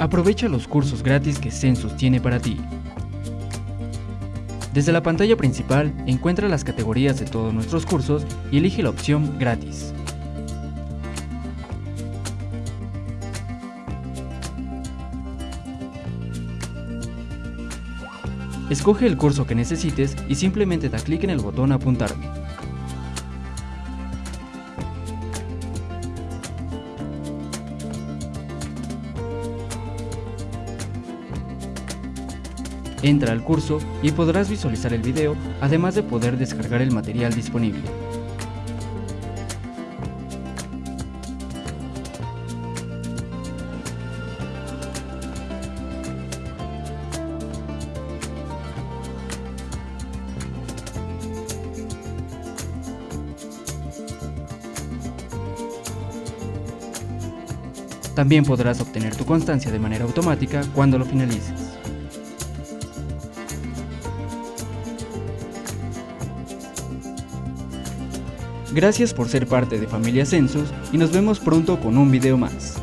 Aprovecha los cursos gratis que Census tiene para ti. Desde la pantalla principal, encuentra las categorías de todos nuestros cursos y elige la opción Gratis. Escoge el curso que necesites y simplemente da clic en el botón Apuntarme. Entra al curso y podrás visualizar el video, además de poder descargar el material disponible. También podrás obtener tu constancia de manera automática cuando lo finalices. Gracias por ser parte de Familia Census y nos vemos pronto con un video más.